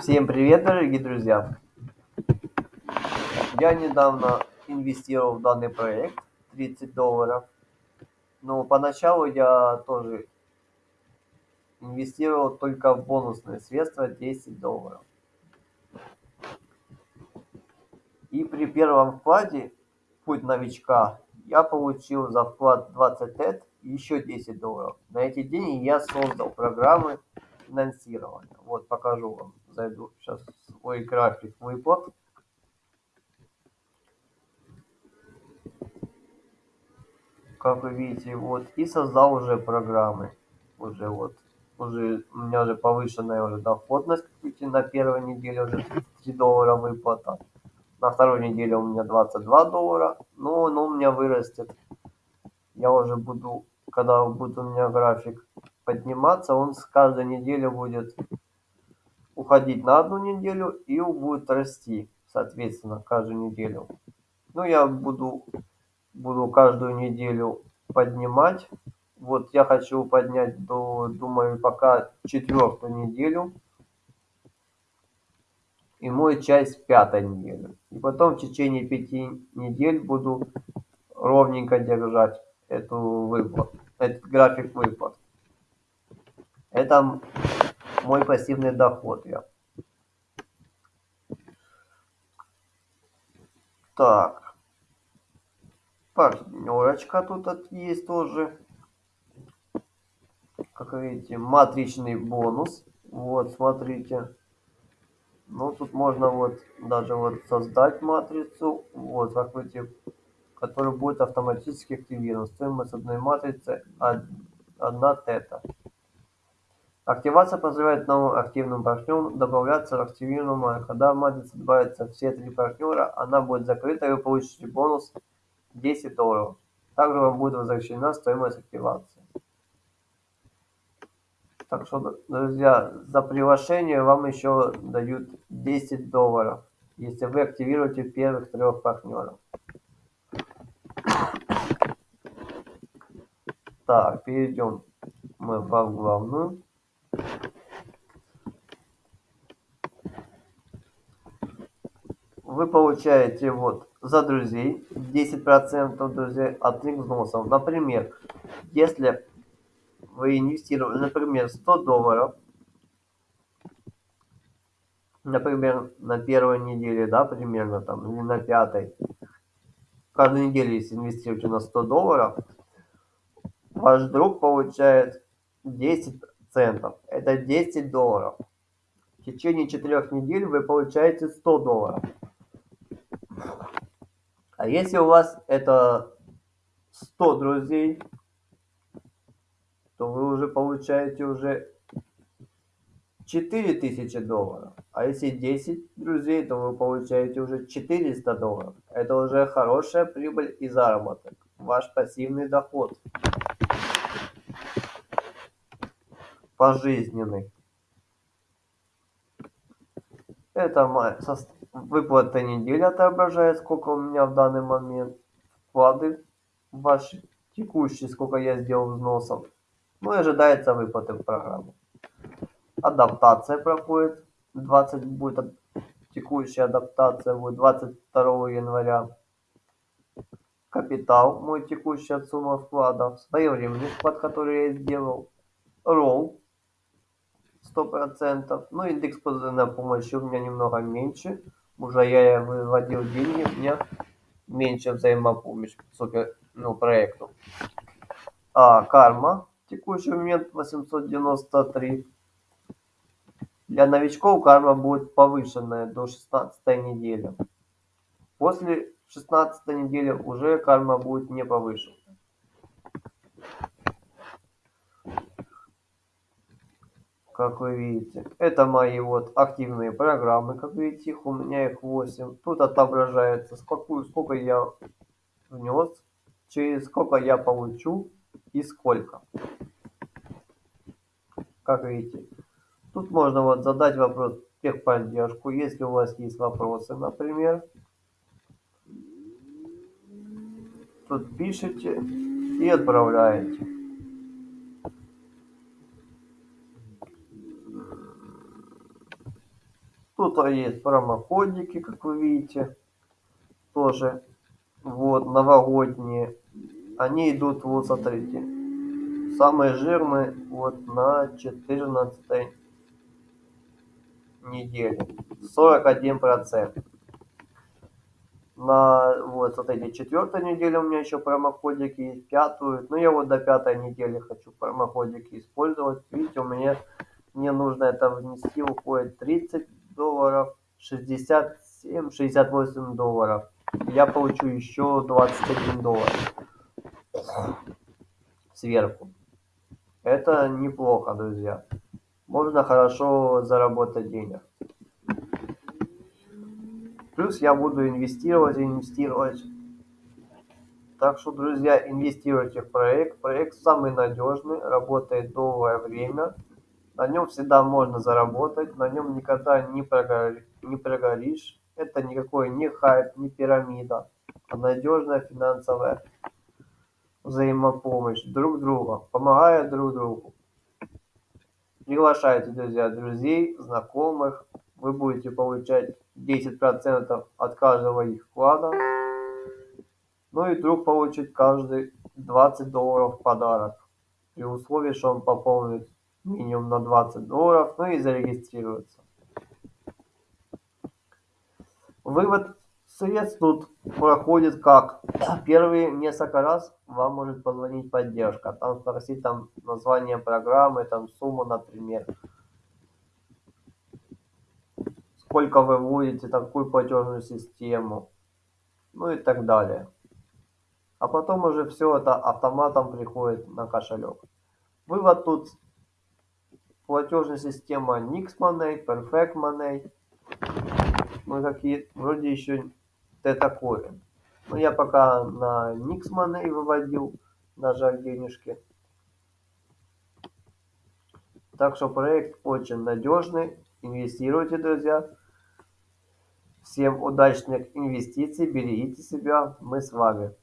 Всем привет, дорогие друзья! Я недавно инвестировал в данный проект 30 долларов. Но поначалу я тоже инвестировал только в бонусные средства 10 долларов. И при первом вкладе путь новичка я получил за вклад 20 тет еще 10 долларов. На эти деньги я создал программы финансирования. Вот покажу вам. Зайду сейчас в свой график выплат. Как вы видите, вот. И создал уже программы. Уже вот. Уже у меня уже повышенная уже доходность. Как видите, на первой неделе уже 33 доллара выплата. На второй неделе у меня 22 доллара. Но он у меня вырастет. Я уже буду, когда будет у меня график подниматься, он с каждой недели будет уходить на одну неделю и будет расти, соответственно, каждую неделю. Ну, я буду, буду каждую неделю поднимать. Вот я хочу поднять до, думаю, пока четвертую неделю. И мой часть пятой недели. И потом в течение пяти недель буду ровненько держать эту выплату, этот график выплат. Это мой пассивный доход я. Так. Партнерочка тут есть тоже. Как видите, матричный бонус. Вот, смотрите. Ну, тут можно вот даже вот создать матрицу. Вот, как видите, которая будет автоматически активирована. Стоимость одной матрицы 1 тета. Активация позволяет новым активным партнерам добавляться в активированную. Когда в матрице добавятся все три партнера, она будет закрыта и вы получите бонус 10 долларов. Также вам будет возвращена стоимость активации. Так что, друзья, за приглашение вам еще дают 10 долларов, если вы активируете первых трех партнеров. Так, перейдем мы в главную. Вы получаете вот за друзей 10% друзей от их взносов. Например, если вы инвестировали, например, 100 долларов, например, на первой неделе, да, примерно там, или на пятой, каждую неделю, если инвестируете на 100 долларов, ваш друг получает 10 центов. Это 10 долларов. В течение 4 недель вы получаете 100 долларов. А если у вас это 100 друзей, то вы уже получаете уже 4000 долларов. А если 10 друзей, то вы получаете уже 400 долларов. Это уже хорошая прибыль и заработок. Ваш пассивный доход. Пожизненный. Это моя выплата недели отображает, сколько у меня в данный момент вклады ваши текущие, сколько я сделал взносов. Ну и ожидается выплаты в программу. Адаптация проходит. 20 будет текущая адаптация будет 22 января. Капитал, мой текущая сумма вкладов. Своевременный вклад, который я сделал. Ролл. 100%. Ну, индекс постоянной помощи у меня немного меньше. Уже я выводил деньги, меня меньше взаимопомощь супер, ну, проекту. А карма текущий момент 893. Для новичков карма будет повышенная до 16 недели. После 16 недели уже карма будет не повышена. Как вы видите, это мои вот активные программы. Как видите, их у меня их 8. Тут отображается, сколько, сколько я внес, через сколько я получу и сколько. Как видите, тут можно вот задать вопрос техподдержку, если у вас есть вопросы, например. Тут пишите и отправляете. Тут есть промокодики, как вы видите. Тоже вот новогодние. Они идут, вот смотрите. Самые жирные вот на 14 неделе. 41 процент. На вот смотрите, четвертой неделе у меня еще промокодики есть, пятую. Ну я вот до пятой недели хочу промокодики использовать. Видите, у меня мне нужно это внести, уходит 30 долларов, 67, 68 долларов. Я получу еще 21 доллар сверху. Это неплохо, друзья. Можно хорошо заработать денег. Плюс я буду инвестировать, инвестировать. Так что, друзья, инвестируйте в проект. Проект самый надежный, работает долгое время. На нем всегда можно заработать, на нем никогда не, прогори, не прогоришь. Это никакой не хайп, не пирамида, а надежная финансовая взаимопомощь друг друга, помогая друг другу. Приглашайте, друзья, друзей, знакомых. Вы будете получать 10% от каждого их вклада. Ну и друг получит каждый 20 долларов в подарок. При условии, что он пополнит минимум на 20 долларов, ну и зарегистрируется. Вывод средств тут проходит как? Первые несколько раз вам может позвонить поддержка, там спросить там название программы, там сумму, например. Сколько вы вводите, там, какую платежную систему, ну и так далее. А потом уже все это автоматом приходит на кошелек. Вывод тут платежная система Perfect Money. Ну какие, вроде еще Т такое. Но я пока на Money выводил, на жаль, денежки. Так что проект очень надежный. Инвестируйте, друзья. Всем удачных инвестиций, берегите себя, мы с вами.